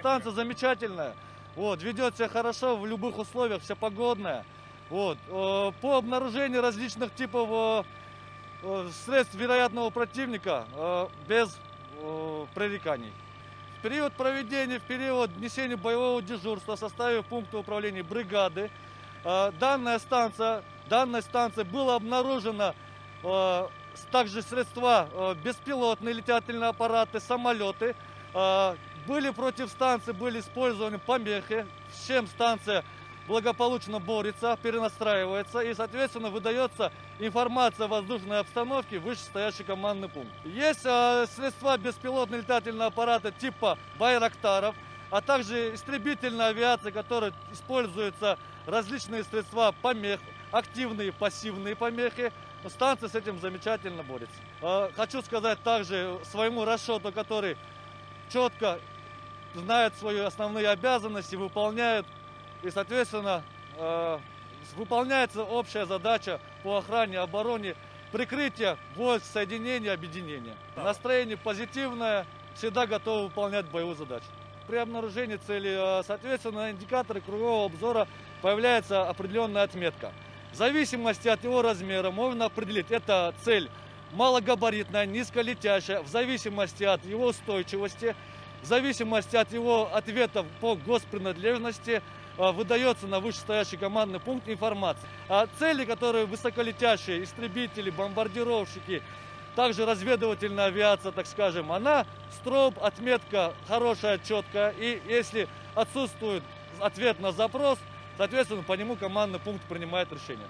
Станция замечательная, вот, ведет себя хорошо в любых условиях, вся погодная. Вот, э, по обнаружению различных типов э, э, средств вероятного противника без пререканий. В период проведения, в период несения боевого дежурства в составе пункта управления бригады данная станция, данной станции было обнаружено э, с- также средства беспилотные летательные аппараты, самолеты. Были против станции, были использованы помехи, с чем станция благополучно борется, перенастраивается и, соответственно, выдается информация о воздушной обстановке в вышестоящий командный пункт. Есть э, средства беспилотные летательные аппараты типа Байрактаров, а также истребительная авиация, которая используются различные средства помех, активные, пассивные помехи. Станция с этим замечательно борется. Э, Хочу сказать также своему расчету, который четко знает свои основные обязанности, выполняет и, соответственно, э, выполняется общая задача по охране, обороне, прикрытия войск, соединения, объединения. Настроение позитивное, всегда готовы выполнять боевую задачу. При обнаружении цели, э, соответственно, на индикаторы кругового обзора появляется определенная отметка. В зависимости от его размера можно определить, это цель малогабаритная, низколетящая, в зависимости от его устойчивости, в зависимости от его ответов по госпринадлежности э, выдается на вышестоящий командный пункт информация. А цели, которые высоколетящие, истребители, бомбардировщики, также разведывательная авиация, так скажем, она строп, отметка хорошая, четкая. И если отсутствует ответ на запрос, соответственно, по нему командный пункт принимает решение.